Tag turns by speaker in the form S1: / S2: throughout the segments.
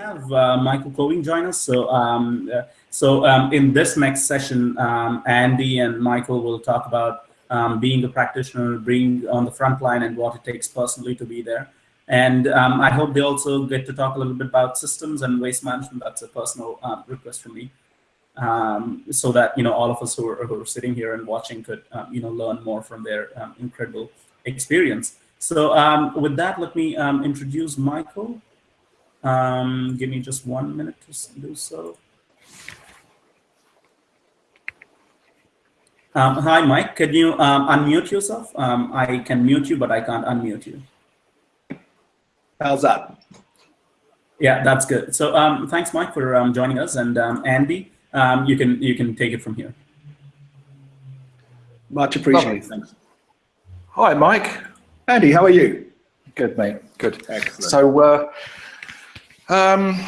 S1: have uh, Michael Coving join us. So, um, uh, so um, in this next session, um, Andy and Michael will talk about um, being a practitioner, being on the front line, and what it takes personally to be there. And um, I hope they also get to talk a little bit about systems and waste management. That's a personal uh, request from me. Um, so that you know all of us who are, who are sitting here and watching could you know learn more from their incredible experience. So with that, let me introduce Michael. Um, give me just one minute to do so. hi, Mike. Can you unmute yourself? I can mute you, but I can't unmute you.
S2: How's that?
S1: Yeah, that's good. So um, thanks, Mike, for um, joining us. And um, Andy, um, you can you can take it from here.
S2: Much appreciated. Thanks.
S3: Hi, Mike.
S2: Andy, how are you?
S3: Good, mate. Good.
S2: Excellent.
S3: So, uh, um,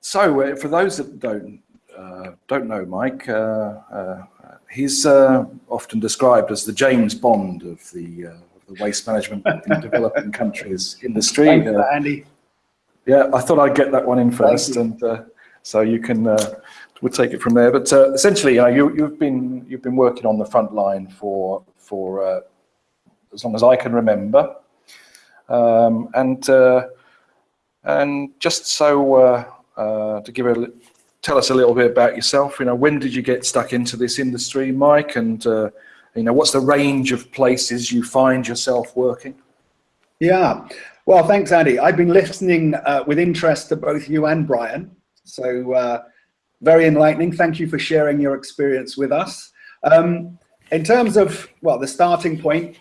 S3: so uh, for those that don't uh, don't know Mike, uh, uh, he's uh, often described as the James Bond of the the waste management in developing countries industry.
S2: Thank you, Andy.
S3: Yeah, I thought I'd get that one in first, and uh, so you can uh, we'll take it from there. But uh, essentially, you you've been you've been working on the front line for for uh, as long as I can remember, um, and uh, and just so uh, to give a tell us a little bit about yourself. You know, when did you get stuck into this industry, Mike, and you know, what's the range of places you find yourself working?
S2: Yeah, well, thanks, Andy. I've been listening uh, with interest to both you and Brian. So uh, very enlightening. Thank you for sharing your experience with us. Um, in terms of, well, the starting point,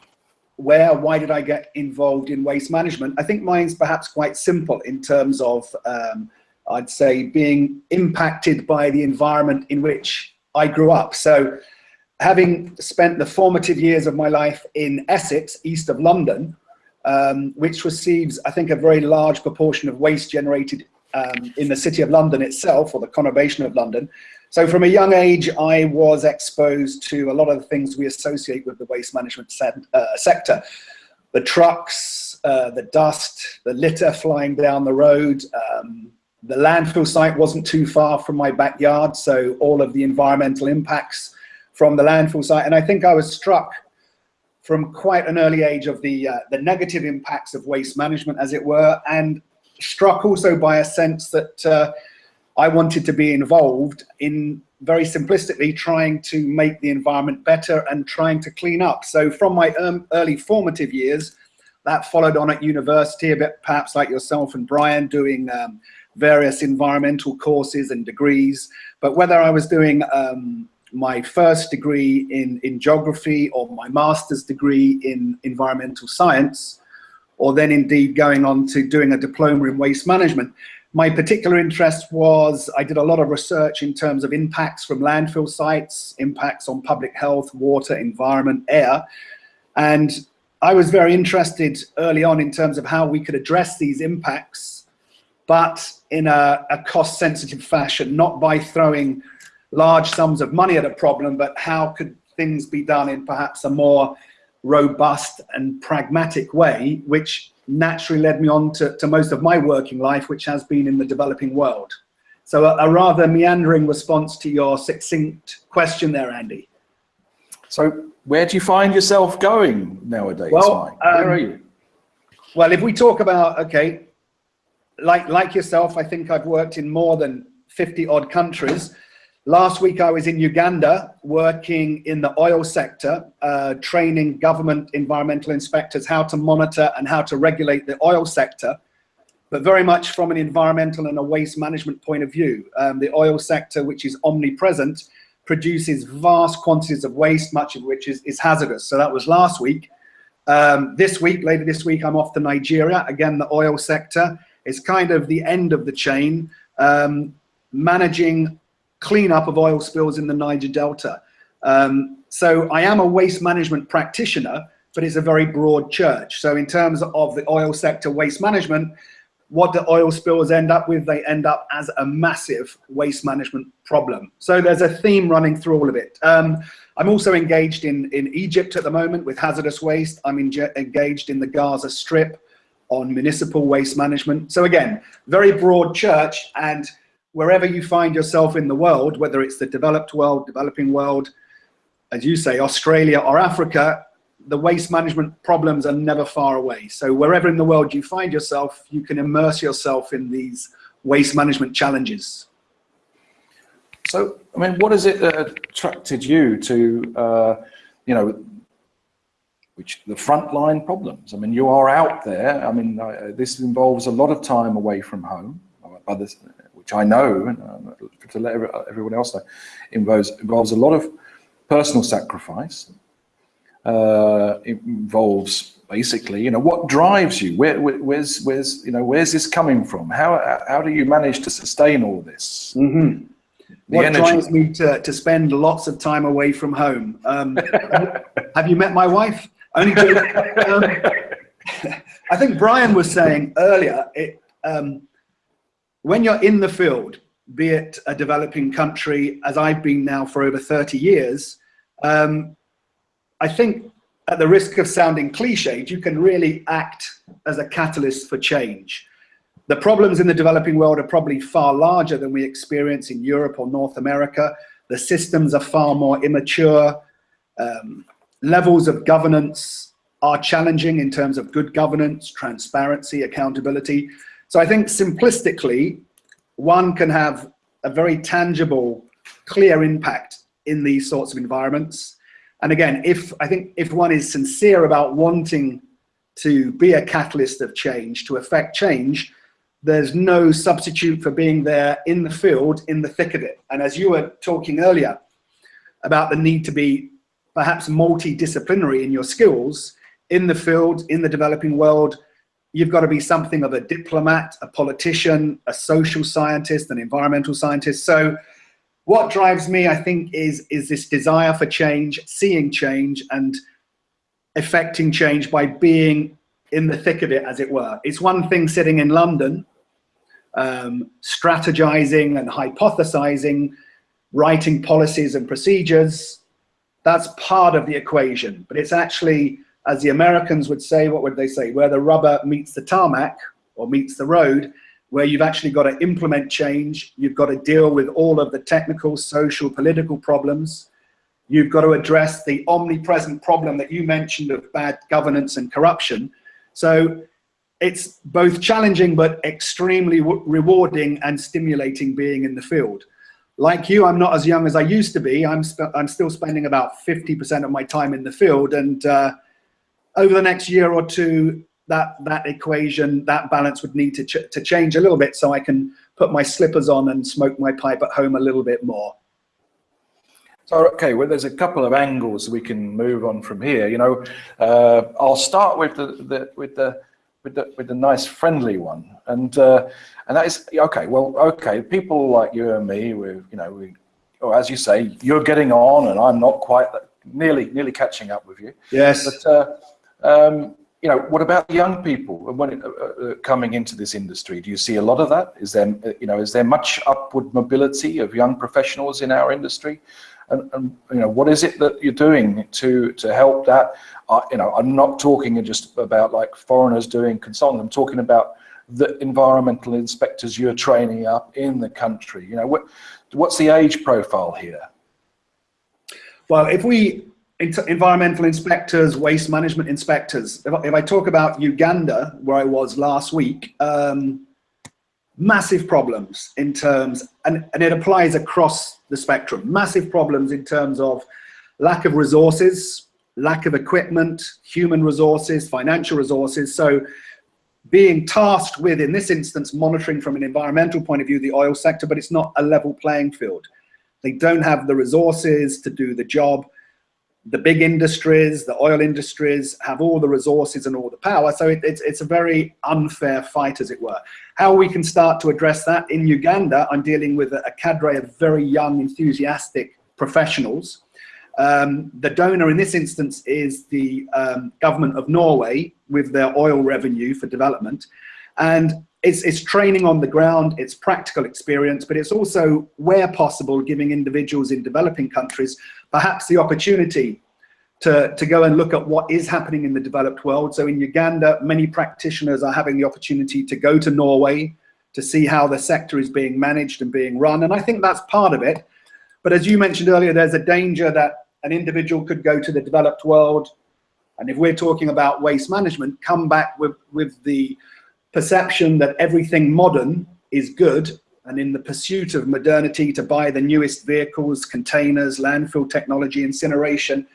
S2: where, why did I get involved in waste management? I think mine's perhaps quite simple in terms of, um, I'd say, being impacted by the environment in which I grew up. So having spent the formative years of my life in Essex, east of London, um, which receives, I think, a very large proportion of waste generated um, in the city of London itself, or the conurbation of London. So from a young age, I was exposed to a lot of the things we associate with the waste management se uh, sector. The trucks, uh, the dust, the litter flying down the road, um, the landfill site wasn't too far from my backyard, so all of the environmental impacts from the landfill site. And I think I was struck from quite an early age of the, uh, the negative impacts of waste management, as it were, and struck also by a sense that uh, I wanted to be involved in very simplistically trying to make the environment better and trying to clean up. So from my early formative years, that followed on at university, a bit perhaps like yourself and Brian, doing um, various environmental courses and degrees. But whether I was doing um, my first degree in, in geography or my master's degree in environmental science, or then indeed going on to doing a diploma in waste management. My particular interest was, I did a lot of research in terms of impacts from landfill sites, impacts on public health, water, environment, air. And I was very interested early on in terms of how we could address these impacts, but in a, a cost sensitive fashion, not by throwing large sums of money at a problem, but how could things be done in perhaps a more robust and pragmatic way, which naturally led me on to, to most of my working life, which has been in the developing world. So a, a rather meandering response to your succinct question there, Andy.
S3: So where do you find yourself going nowadays,
S2: well,
S3: Where um, are you?
S2: Well, if we talk about, okay, like, like yourself, I think I've worked in more than 50 odd countries. Last week I was in Uganda working in the oil sector, uh, training government environmental inspectors how to monitor and how to regulate the oil sector, but very much from an environmental and a waste management point of view. Um, the oil sector, which is omnipresent, produces vast quantities of waste, much of which is, is hazardous. So that was last week. Um, this week, later this week, I'm off to Nigeria. Again, the oil sector is kind of the end of the chain, um, managing cleanup of oil spills in the Niger Delta. Um, so I am a waste management practitioner, but it's a very broad church. So in terms of the oil sector waste management, what do oil spills end up with? They end up as a massive waste management problem. So there's a theme running through all of it. Um, I'm also engaged in, in Egypt at the moment with hazardous waste. I'm engaged in the Gaza Strip on municipal waste management. So again, very broad church and wherever you find yourself in the world, whether it's the developed world, developing world, as you say, Australia or Africa, the waste management problems are never far away. So wherever in the world you find yourself, you can immerse yourself in these waste management challenges.
S3: So, I mean, what is it that attracted you to, uh, you know, which the frontline problems? I mean, you are out there. I mean, uh, this involves a lot of time away from home, others, which I know, and uh, to let everyone else know, involves, involves a lot of personal sacrifice. Uh, involves basically, you know, what drives you? Where, where, where's, where's, you know, where's this coming from? How, how do you manage to sustain all this?
S2: Mm -hmm what energy. drives me to, to spend lots of time away from home? Um, have you met my wife? Only um, I think Brian was saying earlier, it, um, when you're in the field, be it a developing country, as I've been now for over 30 years, um, I think at the risk of sounding cliched, you can really act as a catalyst for change. The problems in the developing world are probably far larger than we experience in Europe or North America. The systems are far more immature. Um, levels of governance are challenging in terms of good governance, transparency, accountability. So I think simplistically, one can have a very tangible, clear impact in these sorts of environments. And again, if I think if one is sincere about wanting to be a catalyst of change, to affect change, there's no substitute for being there in the field, in the thick of it. And as you were talking earlier about the need to be perhaps multidisciplinary in your skills, in the field, in the developing world, you've got to be something of a diplomat, a politician, a social scientist, an environmental scientist. So what drives me, I think, is, is this desire for change, seeing change and effecting change by being in the thick of it, as it were. It's one thing sitting in London um, strategizing and hypothesizing, writing policies and procedures, that's part of the equation. But it's actually, as the Americans would say, what would they say, where the rubber meets the tarmac or meets the road, where you've actually got to implement change, you've got to deal with all of the technical, social, political problems, you've got to address the omnipresent problem that you mentioned of bad governance and corruption. So it's both challenging but extremely rewarding and stimulating being in the field. Like you, I'm not as young as I used to be. I'm, I'm still spending about 50% of my time in the field. And uh, over the next year or two, that, that equation, that balance would need to, ch to change a little bit so I can put my slippers on and smoke my pipe at home a little bit more.
S3: So, okay, well, there's a couple of angles we can move on from here. You know, uh, I'll start with the, the with the with the with the nice friendly one, and uh, and that is okay. Well, okay, people like you and me, we you know we, or as you say, you're getting on, and I'm not quite nearly nearly catching up with you.
S2: Yes.
S3: But uh, um, you know, what about young people when uh, uh, coming into this industry? Do you see a lot of that? Is there you know is there much upward mobility of young professionals in our industry? And, and, you know what is it that you're doing to to help that uh, you know i'm not talking just about like foreigners doing consulting i'm talking about the environmental inspectors you're training up in the country you know what what's the age profile here
S2: well if we environmental inspectors waste management inspectors if I, if I talk about uganda where i was last week um, massive problems in terms, and, and it applies across the spectrum, massive problems in terms of lack of resources, lack of equipment, human resources, financial resources. So being tasked with, in this instance, monitoring from an environmental point of view, the oil sector, but it's not a level playing field. They don't have the resources to do the job the big industries, the oil industries have all the resources and all the power. So it, it's, it's a very unfair fight, as it were. How we can start to address that in Uganda, I'm dealing with a, cadre of very young, enthusiastic professionals. Um, the donor in this instance is the um, government of Norway with their oil revenue for development. And it's, it's training on the ground, it's practical experience, but it's also, where possible, giving individuals in developing countries perhaps the opportunity to, to go and look at what is happening in the developed world. So in Uganda, many practitioners are having the opportunity to go to Norway to see how the sector is being managed and being run. And I think that's part of it. But as you mentioned earlier, there's a danger that an individual could go to the developed world. And if we're talking about waste management, come back with, with the perception that everything modern is good and in the pursuit of modernity to buy the newest vehicles, containers, landfill technology, incineration.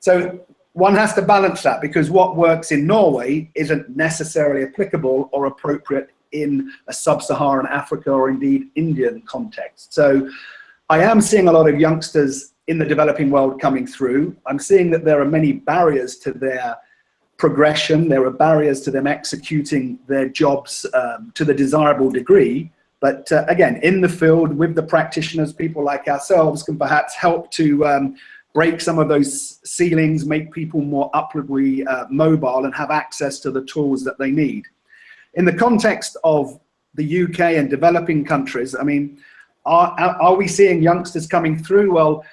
S2: So one has to balance that because what works in Norway isn't necessarily applicable or appropriate in a sub-Saharan Africa or indeed Indian context. So I am seeing a lot of youngsters in the developing world coming through. I'm seeing that there are many barriers to their progression. There are barriers to them executing their jobs um, to the desirable degree. But uh, again, in the field with the practitioners, people like ourselves can perhaps help to um, break some of those ceilings, make people more upwardly uh, mobile and have access to the tools that they need. In the context of the UK and developing countries, I mean, are, are we seeing youngsters coming through? Well,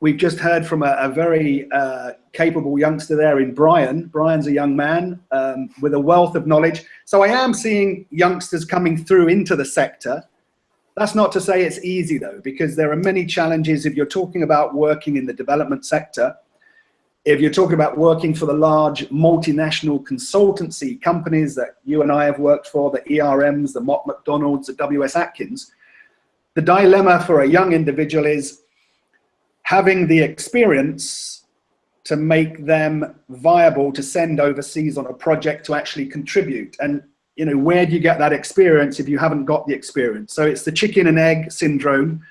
S2: we've just heard from a, a very uh, capable youngster there in Brian. Brian's a young man um, with a wealth of knowledge. So I am seeing youngsters coming through into the sector. That's not to say it's easy though, because there are many challenges if you're talking about working in the development sector. If you're talking about working for the large multinational consultancy companies that you and I have worked for, the ERMs, the Mott MacDonalds, the WS Atkins, the dilemma for a young individual is having the experience to make them viable to send overseas on a project to actually contribute. And you know, where do you get that experience if you haven't got the experience? So it's the chicken and egg syndrome.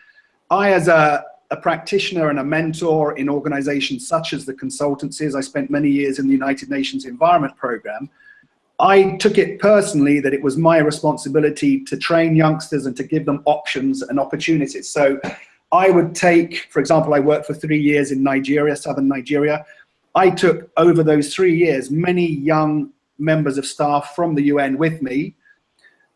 S2: I, as a, a practitioner and a mentor in organizations such as the consultancies, I spent many years in the United Nations Environment Program, I took it personally that it was my responsibility to train youngsters and to give them options and opportunities. So I would take, for example, I worked for three years in Nigeria, southern Nigeria. I took over those three years many young members of staff from the UN with me.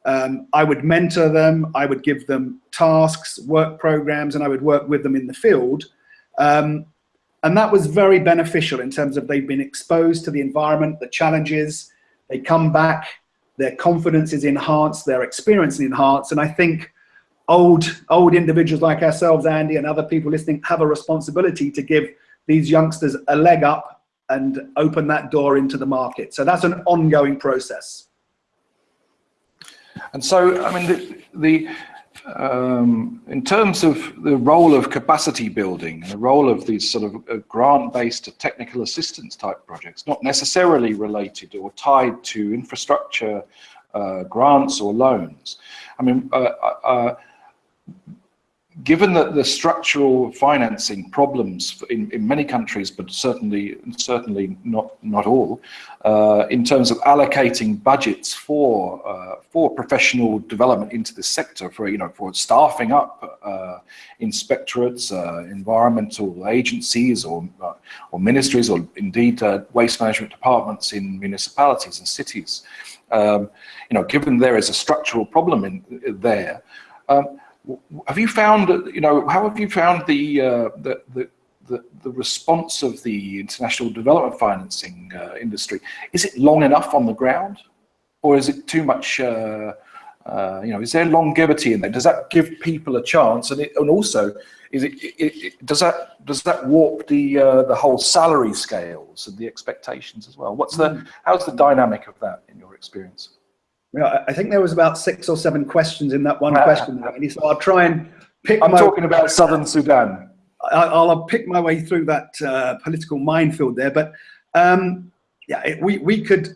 S2: Um, I would mentor them, I would give them tasks, work programs, and I would work with them in the field. Um, and that was very beneficial in terms of they've been exposed to the environment, the challenges, they come back, their confidence is enhanced, their experience is enhanced, and I think old, old individuals like ourselves, Andy, and other people listening have a responsibility to give these youngsters a leg up and open that door into the market. So that's an ongoing process.
S3: And so, I mean, the, the um, in terms of the role of capacity building, the role of these sort of uh, grant-based technical assistance type projects, not necessarily related or tied to infrastructure uh, grants or loans. I mean, uh, uh, uh given that the structural financing problems in, in many countries, but certainly certainly not not all, uh, in terms of allocating budgets for uh, for professional development into the sector, for you know for staffing up uh, inspectorates, uh, environmental agencies, or uh, or ministries, or indeed uh, waste management departments in municipalities and cities. Um, you know, given there is a structural problem in there. Um, have you found, you know, how have you found the, uh, the, the, the, the, response of the international development financing uh, industry? Is it long enough on the ground or is it too much, uh, uh you know, is there longevity in there? Does that give people a chance? And, it, and also, is it, it, it, does that does that warp the uh, the whole salary scales and the expectations as well? What's the, mm. how's the dynamic of that in your experience?
S2: Yeah, I think there was about six or seven questions in that one question, so I'll try and pick.
S3: I'm talking about Southern Sudan.
S2: I'll, I'll pick my way through that uh, political minefield there, but um, yeah, it, we we could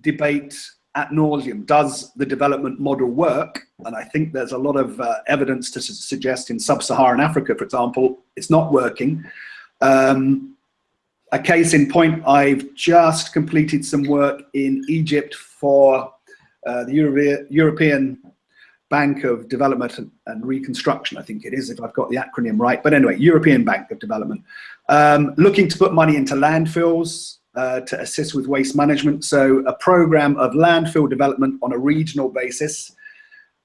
S2: debate at nauseum. Does the development model work? And I think there's a lot of uh, evidence to su suggest in sub-Saharan Africa, for example, it's not working. Um, a case in point, I've just completed some work in Egypt for uh, the Euro European Bank of Development and Reconstruction, I think it is, if I've got the acronym right. But anyway, European Bank of Development, um, looking to put money into landfills uh, to assist with waste management. So a program of landfill development on a regional basis.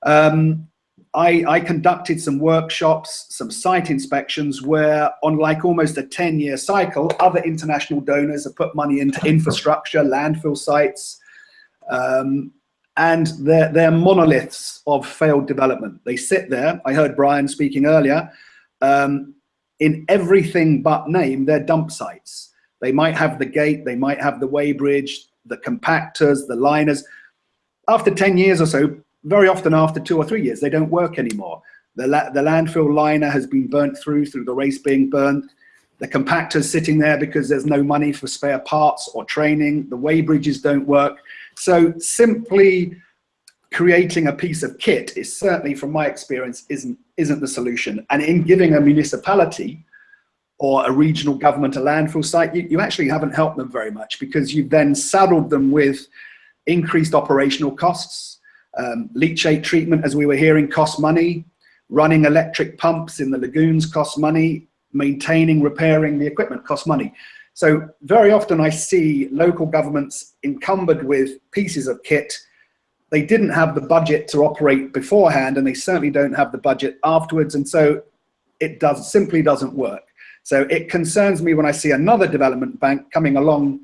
S2: Um, I, I, conducted some workshops, some site inspections where on like almost a 10 year cycle, other international donors have put money into infrastructure, landfill sites, um, and they're, they're monoliths of failed development. They sit there, I heard Brian speaking earlier, um, in everything but name, they're dump sites. They might have the gate, they might have the weighbridge, the compactors, the liners. After 10 years or so, very often after two or three years, they don't work anymore. The, la the landfill liner has been burnt through, through the race being burnt. The compactor's sitting there because there's no money for spare parts or training. The weighbridges don't work. So simply creating a piece of kit is certainly, from my experience, isn't, isn't the solution. And in giving a municipality or a regional government a landfill site, you, you actually haven't helped them very much because you've then saddled them with increased operational costs, um, leachate treatment, as we were hearing, costs money. Running electric pumps in the lagoons costs money. Maintaining, repairing the equipment costs money. So very often I see local governments encumbered with pieces of kit. They didn't have the budget to operate beforehand, and they certainly don't have the budget afterwards. And so it does simply doesn't work. So it concerns me when I see another development bank coming along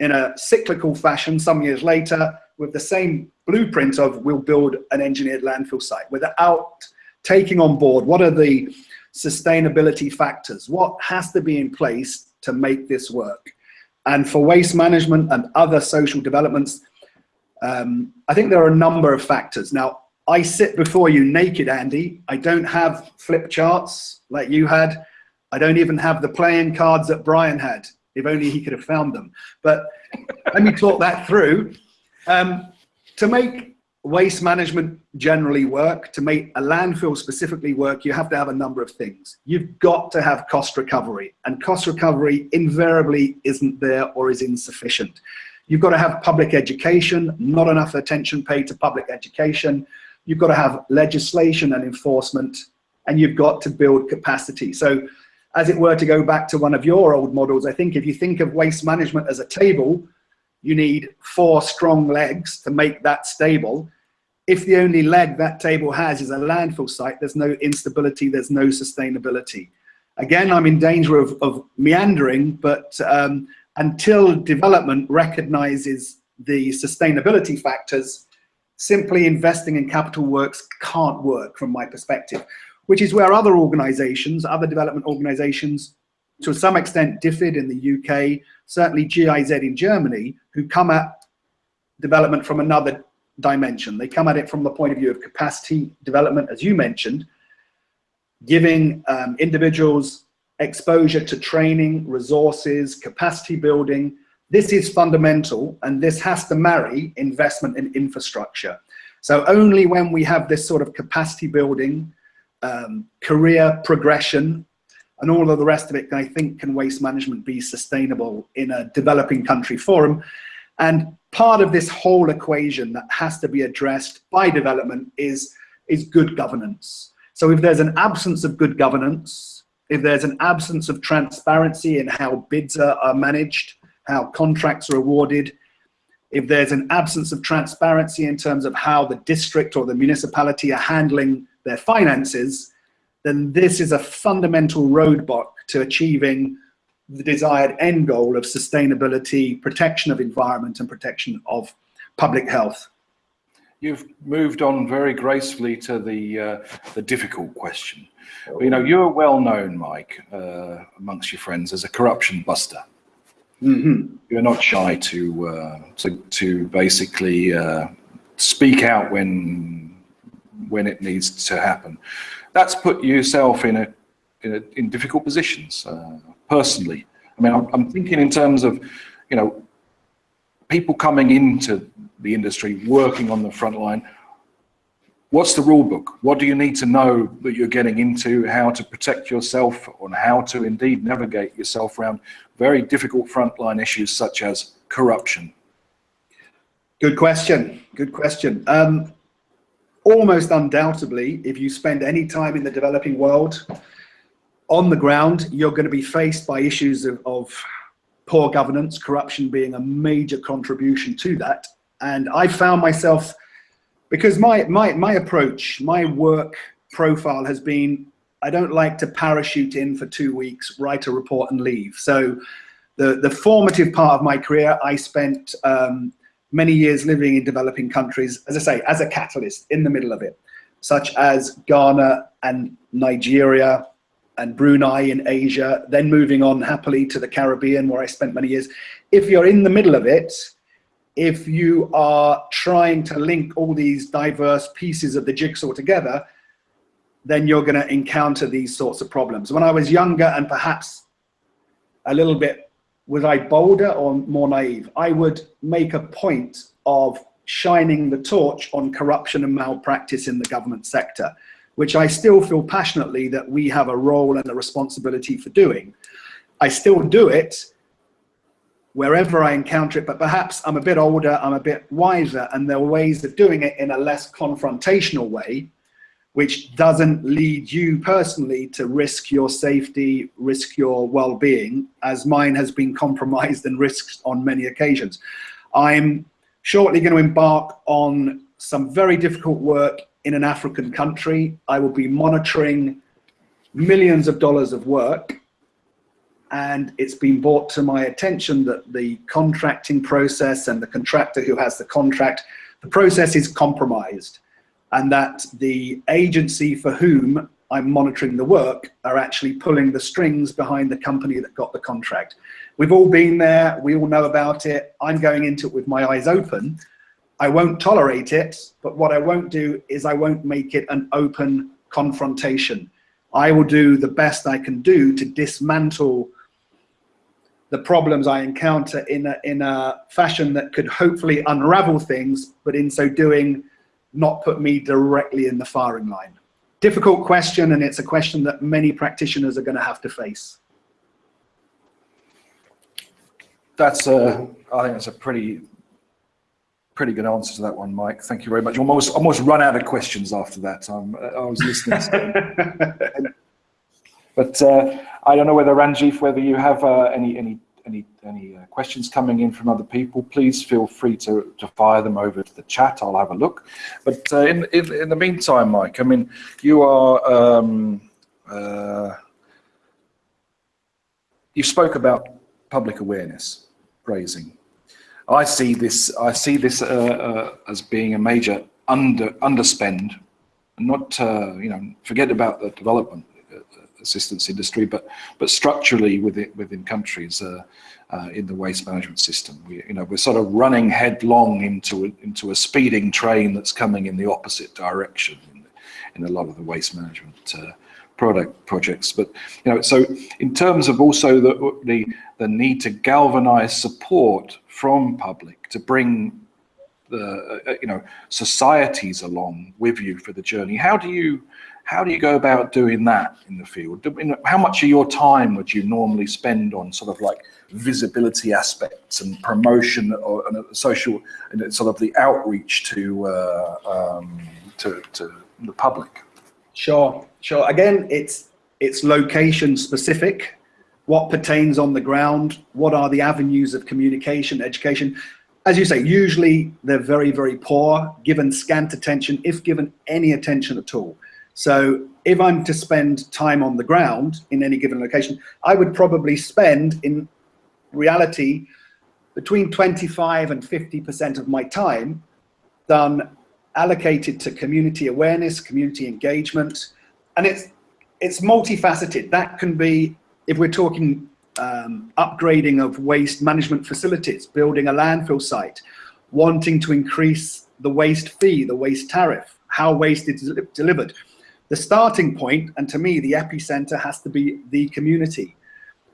S2: in a cyclical fashion some years later with the same blueprint of we'll build an engineered landfill site without taking on board what are the sustainability factors, what has to be in place to make this work. And for waste management and other social developments, um, I think there are a number of factors. Now, I sit before you naked, Andy. I don't have flip charts like you had. I don't even have the playing cards that Brian had, if only he could have found them. But let me talk that through. Um, to make waste management generally work, to make a landfill specifically work, you have to have a number of things. You've got to have cost recovery, and cost recovery invariably isn't there or is insufficient. You've got to have public education, not enough attention paid to public education. You've got to have legislation and enforcement, and you've got to build capacity. So as it were to go back to one of your old models, I think if you think of waste management as a table, you need four strong legs to make that stable. If the only leg that table has is a landfill site, there's no instability, there's no sustainability. Again, I'm in danger of, of meandering, but um, until development recognizes the sustainability factors, simply investing in capital works can't work from my perspective, which is where other organizations, other development organizations, to some extent DFID in the UK, certainly GIZ in Germany, who come at development from another dimension. They come at it from the point of view of capacity development, as you mentioned, giving um, individuals exposure to training, resources, capacity building. This is fundamental, and this has to marry investment in infrastructure. So only when we have this sort of capacity building, um, career progression, and all of the rest of it, I think, can waste management be sustainable in a developing country forum. And part of this whole equation that has to be addressed by development is, is good governance. So if there's an absence of good governance, if there's an absence of transparency in how bids are, are managed, how contracts are awarded, if there's an absence of transparency in terms of how the district or the municipality are handling their finances, then this is a fundamental roadblock to achieving the desired end goal of sustainability, protection of environment and protection of public health.
S3: You've moved on very gracefully to the uh, the difficult question. You know, you're well known, Mike, uh, amongst your friends as a corruption buster. Mm -hmm. You're not shy to uh, to to basically uh, speak out when when it needs to happen that's put yourself in a in, in difficult positions uh, personally. I mean, I'm, I'm, thinking in terms of, you know, people coming into the industry, working on the front line. What's the rule book? What do you need to know that you're getting into? How to protect yourself, on how to indeed navigate yourself around very difficult frontline issues such as corruption.
S2: Good question. Good question. Um, almost undoubtedly, if you spend any time in the developing world, on the ground, you're going to be faced by issues of, of poor governance, corruption being a major contribution to that. And I found myself because my, my, my approach, my work profile has been, I don't like to parachute in for two weeks, write a report and leave. So the, the formative part of my career, I spent um, many years living in developing countries, as I say, as a catalyst in the middle of it, such as Ghana and Nigeria and Brunei in Asia, then moving on happily to the Caribbean where I spent many years. If you're in the middle of it, if you are trying to link all these diverse pieces of the jigsaw together, then you're going to encounter these sorts of problems. When I was younger and perhaps a little bit, was I bolder or more naive? I would make a point of shining the torch on corruption and malpractice in the government sector, which I still feel passionately that we have a role and a responsibility for doing. I still do it wherever I encounter it, but perhaps I'm a bit older, I'm a bit wiser, and there are ways of doing it in a less confrontational way, which doesn't lead you personally to risk your safety, risk your well-being, as mine has been compromised and risked on many occasions. I'm shortly going to embark on some very difficult work in an African country. I will be monitoring millions of dollars of work and it's been brought to my attention that the contracting process and the contractor who has the contract, the process is compromised and that the agency for whom I'm monitoring the work are actually pulling the strings behind the company that got the contract. We've all been there, we all know about it. I'm going into it with my eyes open. I won't tolerate it, but what I won't do is I won't make it an open confrontation. I will do the best I can do to dismantle the problems I encounter in a, in a fashion that could hopefully unravel things, but in so doing, not put me directly in the firing line. Difficult question, and it's a question that many practitioners are going to have to face.
S3: That's a, I think that's a pretty, pretty good answer to that one, Mike. Thank you very much. Almost, almost run out of questions after that. Um, I was listening. but uh, I don't know whether Ranjith, whether you have uh, any any any any uh, questions coming in from other people, please feel free to, to fire them over to the chat. I'll have a look. But uh, in, in, in the meantime, Mike, I mean, you are um, uh, you spoke about public awareness raising. I see this I see this uh, uh, as being a major under underspend. Not uh, you know forget about the development assistance industry, but but structurally within within countries uh, uh, in the waste management system, we you know we're sort of running headlong into a, into a speeding train that's coming in the opposite direction in, in a lot of the waste management uh, product projects. But you know, so in terms of also the the the need to galvanize support from public to bring the uh, you know societies along with you for the journey. How do you how do you go about doing that in the field? How much of your time would you normally spend on sort of like visibility aspects and promotion or and social and sort of the outreach to, uh, um, to, to the public?
S2: Sure, sure. Again, it's it's location specific. What pertains on the ground? What are the avenues of communication, education? As you say, usually they're very, very poor, given scant attention, if given any attention at all. So if I'm to spend time on the ground in any given location, I would probably spend in reality between 25 and 50% of my time done allocated to community awareness, community engagement, and it's it's multifaceted. That can be, if we're talking um, upgrading of waste management facilities, building a landfill site, wanting to increase the waste fee, the waste tariff, how waste is delivered, the starting point, and to me, the epicenter has to be the community.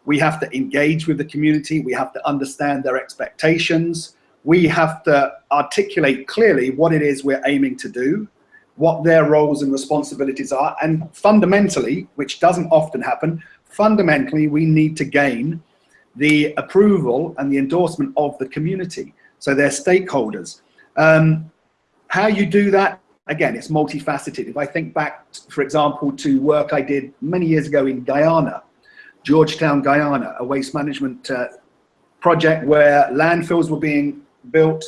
S2: We have to engage with the community. We have to understand their expectations. We have to articulate clearly what it is we're aiming to do, what their roles and responsibilities are. And fundamentally, which doesn't often happen, fundamentally, we need to gain the approval and the endorsement of the community. So they're stakeholders. Um, how you do that again, it's multifaceted. If I think back, for example, to work I did many years ago in Guyana, Georgetown, Guyana, a waste management uh, project where landfills were being built,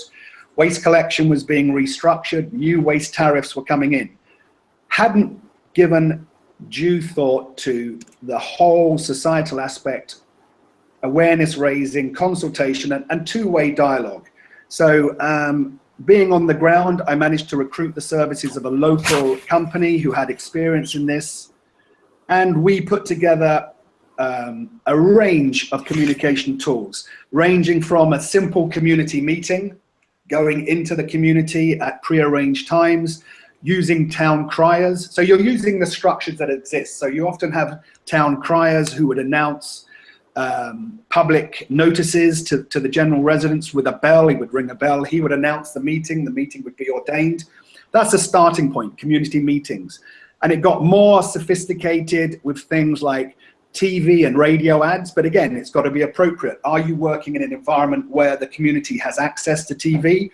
S2: waste collection was being restructured, new waste tariffs were coming in. Hadn't given due thought to the whole societal aspect, awareness raising, consultation, and, and two-way dialogue. So um, being on the ground, I managed to recruit the services of a local company who had experience in this. And we put together um, a range of communication tools, ranging from a simple community meeting, going into the community at pre-arranged times, using town criers. So you're using the structures that exist. So you often have town criers who would announce um, public notices to, to the general residents with a bell. He would ring a bell. He would announce the meeting. The meeting would be ordained. That's a starting point, community meetings. And it got more sophisticated with things like TV and radio ads. But again, it's got to be appropriate. Are you working in an environment where the community has access to TV?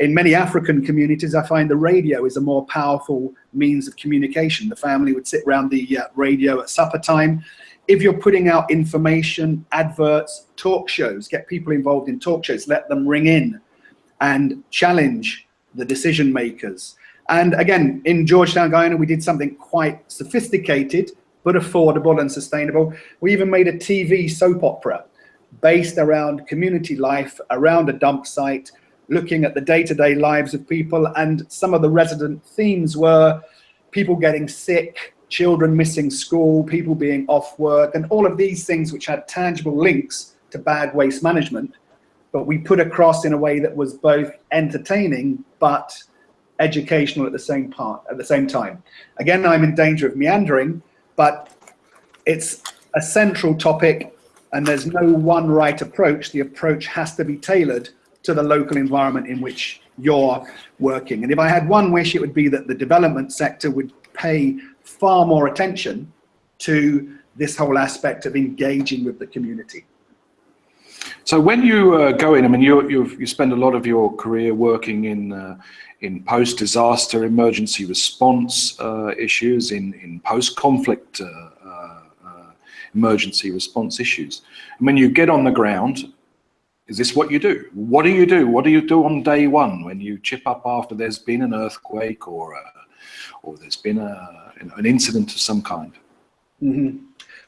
S2: In many African communities, I find the radio is a more powerful means of communication. The family would sit around the uh, radio at supper time if you're putting out information, adverts, talk shows, get people involved in talk shows, let them ring in and challenge the decision makers. And again, in Georgetown, Guyana, we did something quite sophisticated, but affordable and sustainable. We even made a TV soap opera based around community life, around a dump site, looking at the day-to-day -day lives of people. And some of the resident themes were people getting sick, children missing school, people being off work, and all of these things which had tangible links to bad waste management, but we put across in a way that was both entertaining but educational at the same part at the same time. Again, I'm in danger of meandering, but it's a central topic and there's no one right approach. The approach has to be tailored to the local environment in which you're working. And if I had one wish, it would be that the development sector would pay far more attention to this whole aspect of engaging with the community.
S3: So when you uh, go in, I mean, you you spend a lot of your career working in uh, in post-disaster emergency response uh, issues, in in post-conflict uh, uh, uh, emergency response issues. And when you get on the ground, is this what you do? What do you do? What do you do on day one when you chip up after there's been an earthquake or a, or there's been a, an incident of some kind?
S2: Mm -hmm.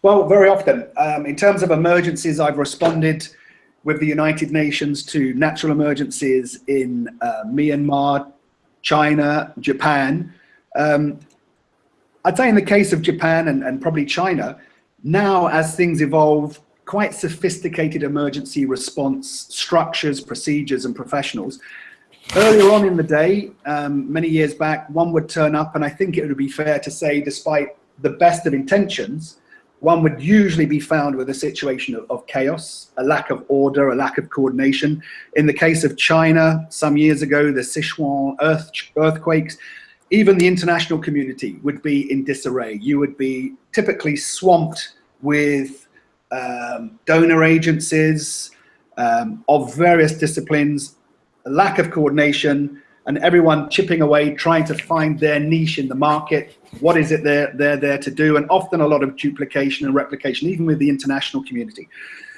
S2: Well, very often. Um, in terms of emergencies, I've responded with the United Nations to natural emergencies in uh, Myanmar, China, Japan. Um, I'd say in the case of Japan and, and probably China, now as things evolve, quite sophisticated emergency response structures, procedures and professionals Earlier on in the day, um, many years back, one would turn up and I think it would be fair to say, despite the best of intentions, one would usually be found with a situation of, of, chaos, a lack of order, a lack of coordination. In the case of China, some years ago, the Sichuan earth, earthquakes, even the international community would be in disarray. You would be typically swamped with um, donor agencies um, of various disciplines a lack of coordination, and everyone chipping away, trying to find their niche in the market. What is it they're, they're there to do? And often a lot of duplication and replication, even with the international community.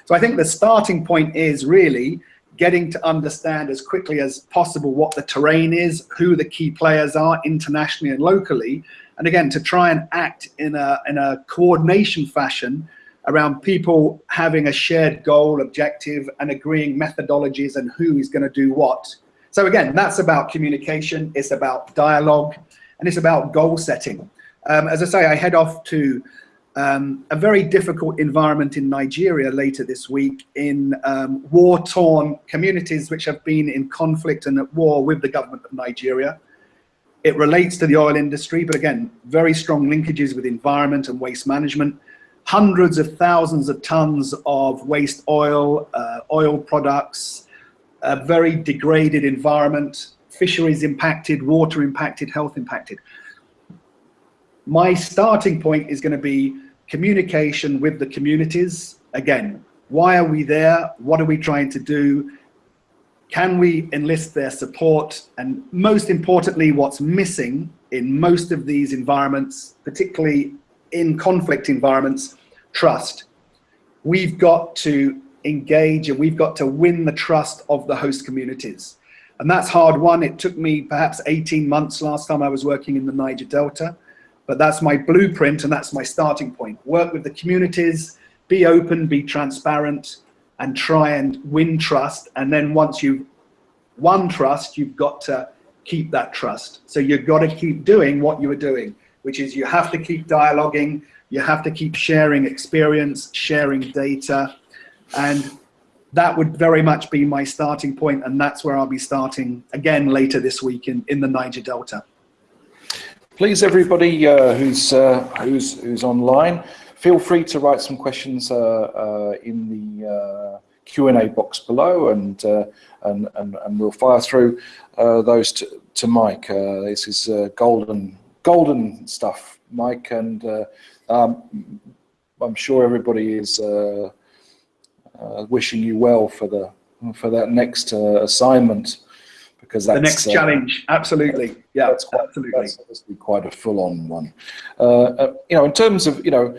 S2: So I think the starting point is really getting to understand as quickly as possible what the terrain is, who the key players are internationally and locally, and again, to try and act in a, in a coordination fashion around people having a shared goal, objective, and agreeing methodologies and who is going to do what. So again, that's about communication, it's about dialogue, and it's about goal setting. Um, as I say, I head off to um, a very difficult environment in Nigeria later this week in um, war-torn communities which have been in conflict and at war with the government of Nigeria. It relates to the oil industry, but again, very strong linkages with environment and waste management hundreds of thousands of tons of waste oil, uh, oil products, a very degraded environment, fisheries impacted, water impacted, health impacted. My starting point is going to be communication with the communities. Again, why are we there? What are we trying to do? Can we enlist their support? And most importantly, what's missing in most of these environments, particularly in conflict environments, trust. We've got to engage and we've got to win the trust of the host communities. And that's hard won. It took me perhaps 18 months last time I was working in the Niger Delta, but that's my blueprint and that's my starting point. Work with the communities, be open, be transparent, and try and win trust. And then once you've won trust, you've got to keep that trust. So you've got to keep doing what you were doing, which is you have to keep dialoguing, you have to keep sharing experience, sharing data, and that would very much be my starting point, and that's where I'll be starting again later this week in, in the Niger Delta.
S3: Please, everybody uh, who's, uh, who's, who's online, feel free to write some questions uh, uh in the uh, Q&A box below, and, uh, and, and, and we'll fire through those to, to Mike. this is golden, golden stuff, Mike, and um, I'm sure everybody is uh, wishing you well for the for that next uh, assignment because that's
S2: the next uh, challenge. Absolutely, yeah,
S3: that's quite, absolutely. That's obviously quite a full-on one. you know, in terms of you know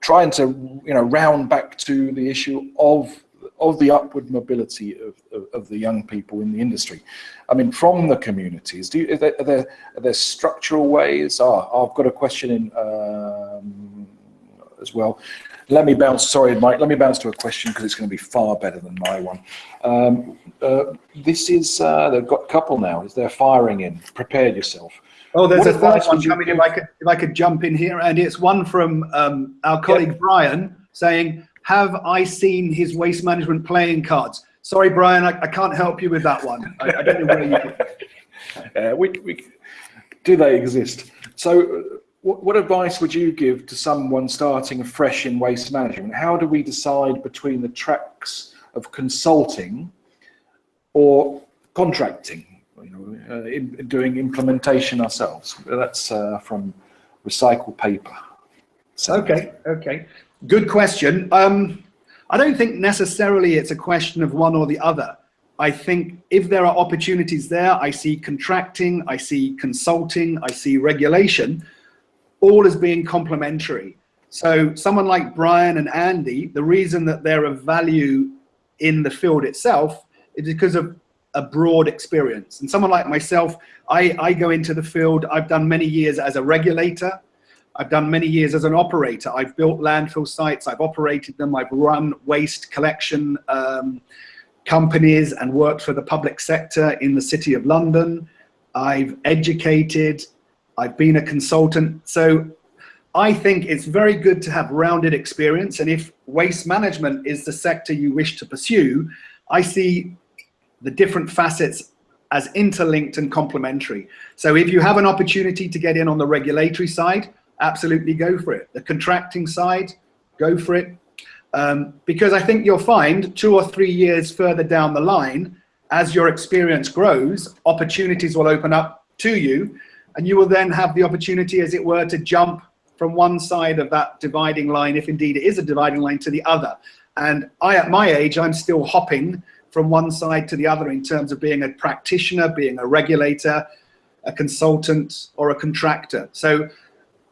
S3: trying to you know round back to the issue of of the upward mobility of, of, of, the young people in the industry. I mean, from the communities, do you, are, there, are, there, are there structural ways? Oh, I've got a question in um, as well. Let me bounce, sorry, Mike, let me bounce to a question because it's going to be far better than my one. Um, uh, this is, uh, they've got a couple now, is they're firing in, prepare yourself.
S2: Oh, there's what a third one coming if I, could, if I could jump in here, and it's one from um, our colleague yeah. Brian saying, have I seen his waste management playing cards? Sorry, Brian, I, I can't help you with that one. I, I don't know where you.
S3: Uh, we, we, do they exist? So what, what advice would you give to someone starting fresh in waste management? How do we decide between the tracks of consulting or contracting? You know, uh, in, doing implementation ourselves. That's uh, from Recycle Paper.
S2: So. Okay, okay. Good question. Um, I don't think necessarily it's a question of one or the other. I think if there are opportunities there, I see contracting, I see consulting, I see regulation all as being complementary. So someone like Brian and Andy, the reason that they're of value in the field itself is because of a broad experience. And someone like myself, I, I go into the field, I've done many years as a regulator, I've done many years as an operator. I've built landfill sites, I've operated them, I've run waste collection um, companies and worked for the public sector in the City of London. I've educated, I've been a consultant. So I think it's very good to have rounded experience. And if waste management is the sector you wish to pursue, I see the different facets as interlinked and complementary. So if you have an opportunity to get in on the regulatory side, absolutely go for it. The contracting side, go for it. Um, because I think you'll find two or three years further down the line, as your experience grows, opportunities will open up to you and you will then have the opportunity, as it were, to jump from one side of that dividing line, if indeed it is a dividing line, to the other. And I, at my age, I'm still hopping from one side to the other in terms of being a practitioner, being a regulator, a consultant, or a contractor. So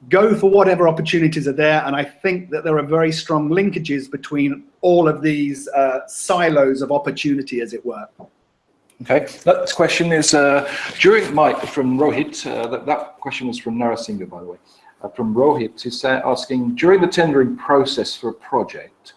S2: go for whatever opportunities are there. And I think that there are very strong linkages between all of these uh, silos of opportunity, as it were.
S3: Okay, next question is uh, during Mike from Rohit. Uh, that, that question was from Narasinghe, by the way. Uh, from Rohit, he's asking during the tendering process for a project,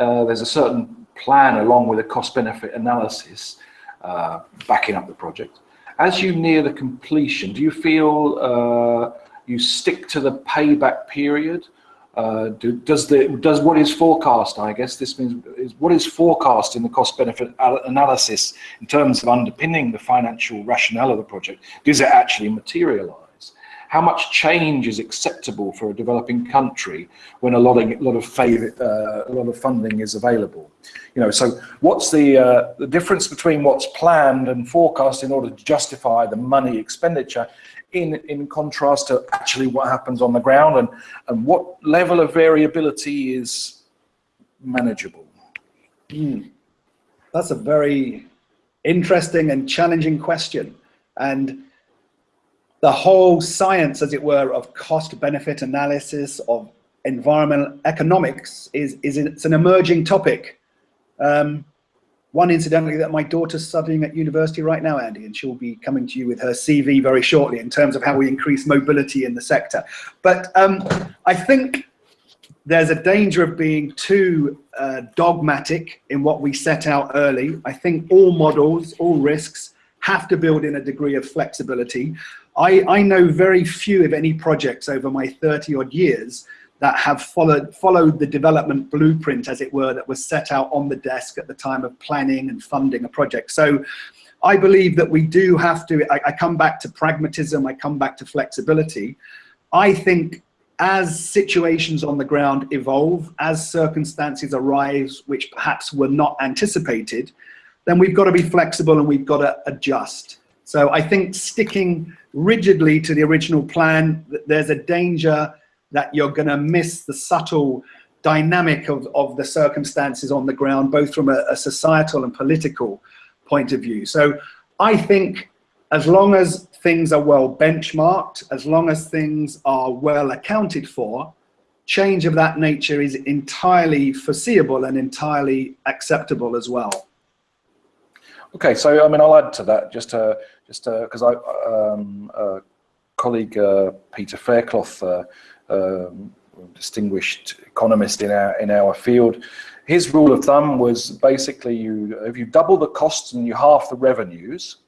S3: uh, there's a certain plan along with a cost-benefit analysis uh, backing up the project. As you near the completion, do you feel uh, you stick to the payback period uh, do, does the does what is forecast? I guess this means is what is forecast in the cost benefit analysis in terms of underpinning the financial rationale of the project. Does it actually materialize? How much change is acceptable for a developing country when a lot of lot of favor, uh, a lot of funding is available? You know, so what's the uh, the difference between what's planned and forecast in order to justify the money expenditure in, in contrast to actually what happens on the ground and, and what level of variability is manageable?
S2: Mm. That's a very interesting and challenging question. And the whole science, as it were, of cost benefit analysis, of environmental economics is, is it's an emerging topic. Um, one incidentally that my daughter's studying at university right now, Andy, and she'll be coming to you with her CV very shortly in terms of how we increase mobility in the sector. But um, I think there's a danger of being too uh, dogmatic in what we set out early. I think all models, all risks have to build in a degree of flexibility. I, I know very few, if any, projects over my 30 odd years that have followed, followed the development blueprint, as it were, that was set out on the desk at the time of planning and funding a project. So I believe that we do have to, I, I come back to pragmatism, I come back to flexibility. I think as situations on the ground evolve, as circumstances arise which perhaps were not anticipated, then we've got to be flexible and we've got to adjust. So I think sticking rigidly to the original plan, there's a danger that you're going to miss the subtle dynamic of, of the circumstances on the ground, both from a, a societal and political point of view. So I think as long as things are well benchmarked, as long as things are well accounted for, change of that nature is entirely foreseeable and entirely acceptable as well.
S3: Okay, so I mean, I'll add to that just just because I um, uh, colleague uh, Peter Faircloth uh, um, distinguished economist in our in our field. His rule of thumb was basically you if you double the costs and you half the revenues,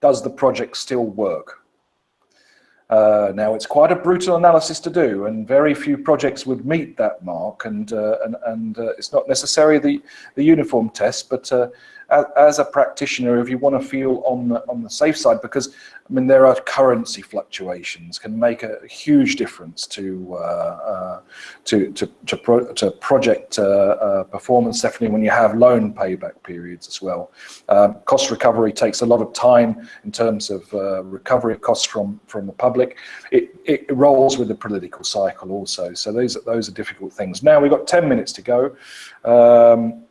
S3: does the project still work? Uh, now it's quite a brutal analysis to do, and very few projects would meet that mark. And uh, and and uh, it's not necessarily the the uniform test, but uh, as a practitioner, if you want to feel on the, on the safe side, because I mean, there are currency fluctuations can make a huge difference to uh, uh, to to to, pro to project performance. Definitely when you have loan payback periods as well. Um, cost recovery takes a lot of time in terms of recovery of costs from from the public. It it rolls with the political cycle also. So those those are difficult things. Now we've got ten minutes to go. Um,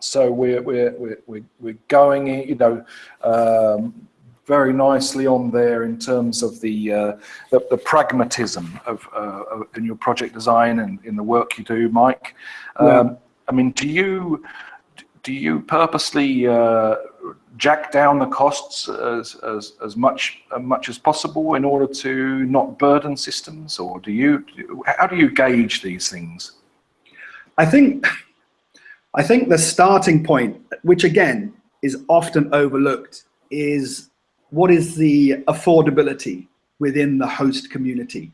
S3: so we're, we're, we're, we're going, you know, um, very nicely on there in terms of the uh, the, the, pragmatism of, uh, in your project design and in the work you do, Mike. Um, yeah. I mean, do you do you purposely uh, jack down the costs as, as, as much as much as possible in order to not burden systems, or do you how do you gauge these things?
S2: I think I think the starting point, which again is often overlooked, is what is the affordability within the host community.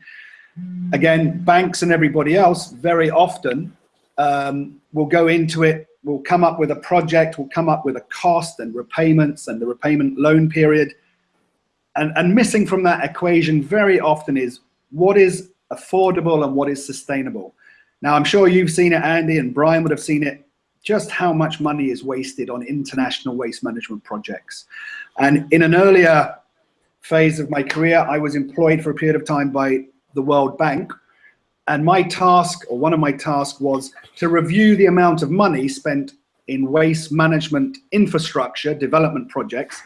S2: Again, banks and everybody else very often um, will go into it, will come up with a project, we'll come up with a cost and repayments and the repayment loan period. And, and missing from that equation very often is what is affordable and what is sustainable. Now, I'm sure you've seen it, Andy, and Brian would have seen it just how much money is wasted on international waste management projects. And in an earlier phase of my career, I was employed for a period of time by the World Bank. And my task, or one of my tasks, was to review the amount of money spent in waste management infrastructure development projects.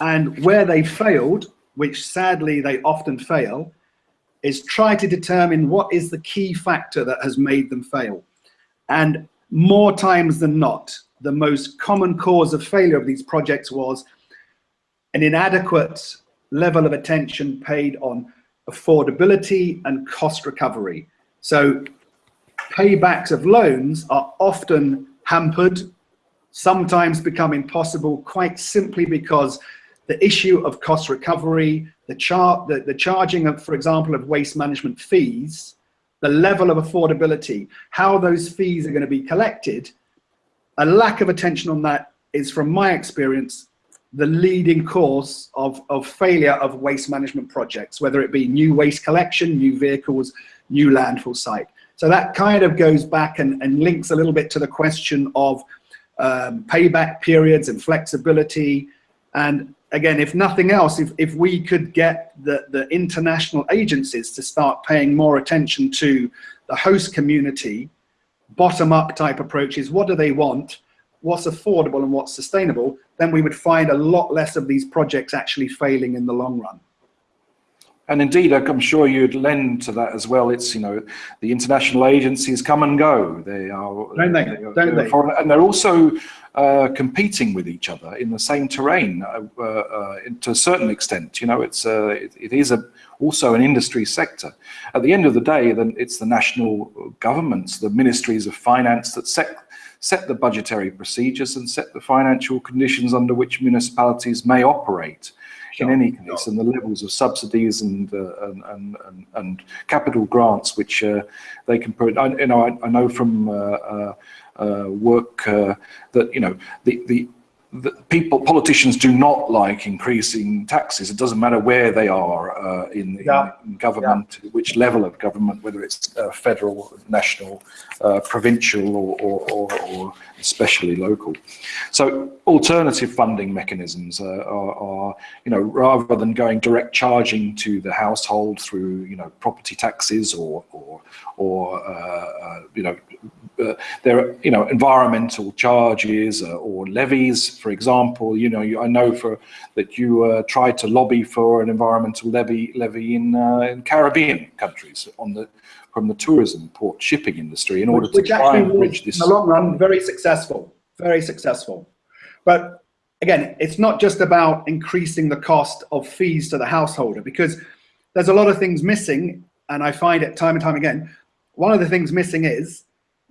S2: And where they failed, which sadly they often fail, is try to determine what is the key factor that has made them fail. And more times than not, the most common cause of failure of these projects was an inadequate level of attention paid on affordability and cost recovery. So paybacks of loans are often hampered, sometimes become impossible quite simply because the issue of cost recovery, the, char the, the charging of, for example, of waste management fees the level of affordability, how those fees are going to be collected, a lack of attention on that is, from my experience, the leading cause of, of failure of waste management projects, whether it be new waste collection, new vehicles, new landfill site. So that kind of goes back and, and links a little bit to the question of um, payback periods and flexibility. And again, if nothing else, if, if we could get the, the international agencies to start paying more attention to the host community, bottom-up type approaches, what do they want, what's affordable and what's sustainable, then we would find a lot less of these projects actually failing in the long run.
S3: And indeed, I'm sure you'd lend to that as well. It's, you know, the international agencies come and go. They are,
S2: Don't they? Don't
S3: they're foreign- and they're also uh, competing with each other in the same terrain uh, uh, uh, to a certain extent. You know, it's uh, it, it is a, also an industry sector. At the end of the day, then it's the national governments, the ministries of finance that set set the budgetary procedures and set the financial conditions under which municipalities may operate in any case, and the levels of subsidies and uh, and, and, and, and capital grants which uh, they can put. I, you know, I, I know from uh, uh, uh, work uh, that you know the the. The people, politicians do not like increasing taxes. It doesn't matter where they are uh, in,
S2: Yeah.
S3: in government, which level of government, whether it's uh, federal, national, uh, provincial, or, or, or, or especially local. So alternative funding mechanisms uh, are, are, you know, rather than going direct charging to the household through, you know, property taxes or, or, or uh, uh, you know, uh, there are, you know, environmental charges uh, or levies, for example. You know, you, I know for that you uh, tried to lobby for an environmental levy levy in, uh, in Caribbean countries on the from the tourism port shipping industry in order to
S2: which
S3: try and bridge
S2: in
S3: this.
S2: the long run, very successful, very successful. But again, it's not just about increasing the cost of fees to the householder because there's a lot of things missing, and I find it time and time again. One of the things missing is,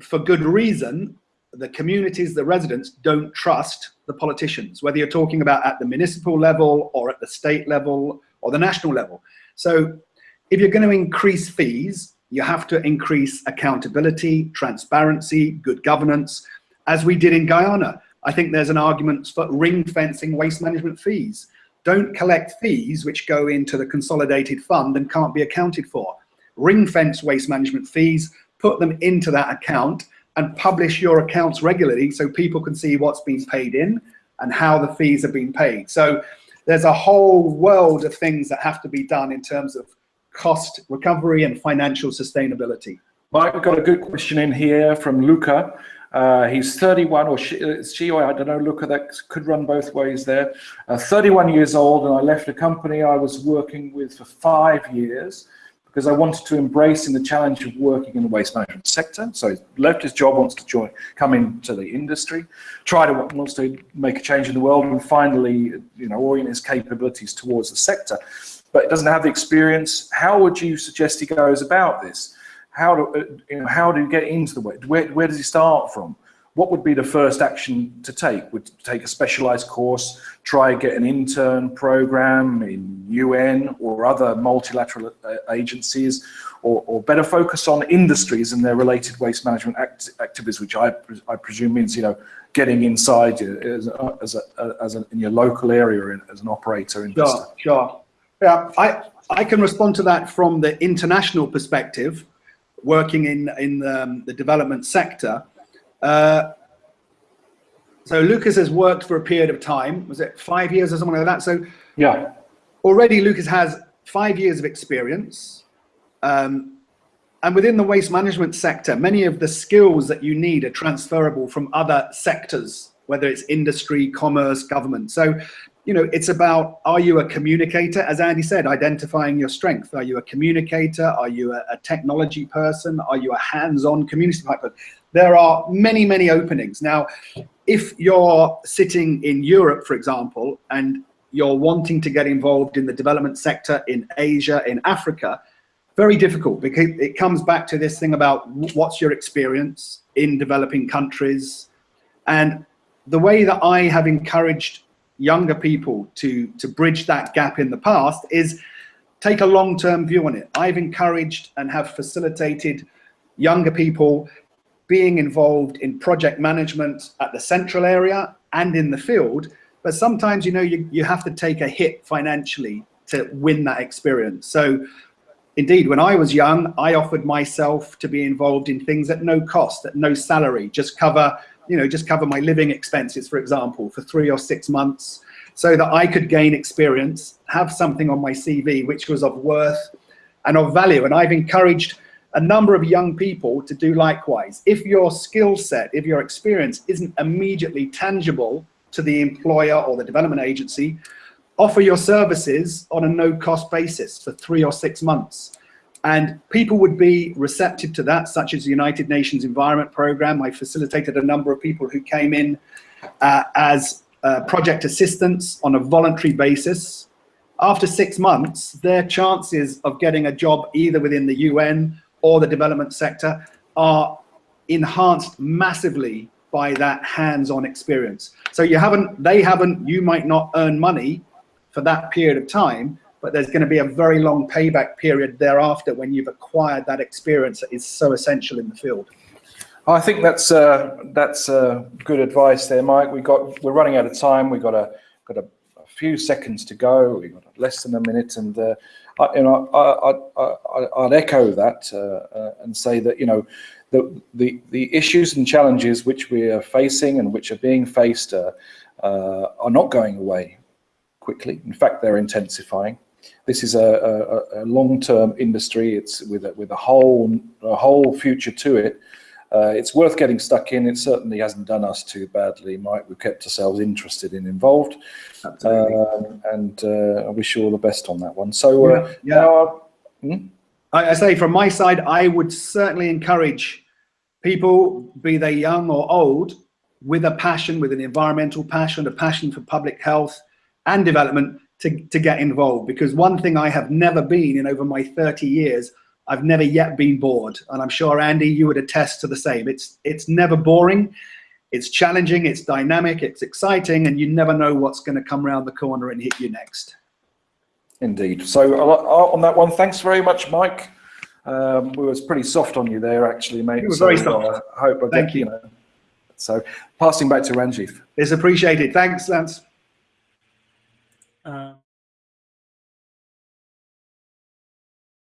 S2: for good reason, the communities, the residents don't trust the politicians, whether you're talking about at the municipal level or at the state level or the national level. So if you're going to increase fees, you have to increase accountability, transparency, good governance, as we did in Guyana. I think there's an argument for ring fencing waste management fees. Don't collect fees which go into the consolidated fund and can't be accounted for. Ring fence waste management fees, put them into that account and publish your accounts regularly so people can see what's been paid in and how the fees are being paid. So there's a whole world of things that have to be done in terms of cost recovery and financial sustainability.
S3: Mike, got a good question in here from Luca. Uh, he's 31, or she, she, or I don't know, Luca, that could run both ways there. Uh, 31 years old, and I left a company I was working with for five years because I wanted to embrace in the challenge of working in the waste management sector. So he left his job, wants to join, come into the industry, try to wants to make a change in the world, and finally, you know, orient his capabilities towards the sector. But doesn't have the experience. How would you suggest he goes about this? How do uh, you know? How do you get into the way? Where, where does he start from? What would be the first action to take? Would take a specialized course, try get an intern program in UN or other multilateral uh, agencies, or, or better focus on industries and their related waste management act activities, which I, I presume means you know getting inside as a, as a, as a, in your local area as an operator investor.
S2: Sure, sure. Yeah, I, I can respond to that from the international perspective, working in, in um, the development sector. Uh, so Lucas has worked for a period of time, was it five years or something like that? So
S3: Yeah.
S2: already Lucas has five years of experience. Um, and within the waste management sector, many of the skills that you need are transferable from other sectors, whether it's industry, commerce, government. So, you know, it's about, are you a communicator? As Andy said, identifying your strength. Are you a communicator? Are you a, a technology person? Are you a hands-on community type person? There are many, many openings. Now, if you're sitting in Europe, for example, and you're wanting to get involved in the development sector in Asia, in Africa, very difficult because it comes back to this thing about what's your experience in developing countries. And the way that I have encouraged younger people to, to bridge that gap in the past is take a long-term view on it. I've encouraged and have facilitated younger people being involved in project management at the central area and in the field. But sometimes, you know, you, you have to take a hit financially to win that experience. So indeed, when I was young, I offered myself to be involved in things at no cost, at no salary, just cover, you know, just cover my living expenses, for example, for three or six months so that I could gain experience, have something on my CV which was of worth and of value. And I've encouraged a number of young people to do likewise. If your skill set, if your experience isn't immediately tangible to the employer or the development agency, offer your services on a no-cost basis for three or six months. And people would be receptive to that, such as the United Nations Environment Programme. I facilitated a number of people who came in uh, as uh, project assistants on a voluntary basis. After six months, their chances of getting a job either within the UN or the development sector are enhanced massively by that hands-on experience. So you haven't, they haven't, you might not earn money for that period of time, but there's going to be a very long payback period thereafter when you've acquired that experience that is so essential in the field.
S3: I think that's uh, that's uh, good advice there, Mike. We got we're running out of time. We got a got a, a few seconds to go. We got less than a minute, and uh, I, you know I, I, would echo that uh, uh, and say that you know the, the the issues and challenges which we are facing and which are being faced uh, are not going away quickly. In fact, they're intensifying. This is a, a, a long-term industry. It's with a, with a whole a whole future to it. Uh, it's worth getting stuck in. It certainly hasn't done us too badly, Mike. We've kept ourselves interested and involved. Um, and uh, I wish you all the best on that one. So, uh, yeah, yeah.
S2: Hmm? I, I say from my side, I would certainly encourage people, be they young or old, with a passion, with an environmental passion, a passion for public health and development to, to get involved. Because one thing I have never been in over my 30 years I've never yet been bored. And I'm sure, Andy, you would attest to the same. It's, it's never boring. It's challenging, it's dynamic, it's exciting, and you never know what's going to come around the corner and hit you next.
S3: Indeed. So uh, on that one, thanks very much, Mike. Um, we was pretty soft on you there, actually, mate.
S2: You were
S3: so,
S2: very soft. Uh,
S3: I hope I
S2: Thank you. you
S3: know, so passing back to Ranjith.
S2: It's appreciated. Thanks, Lance.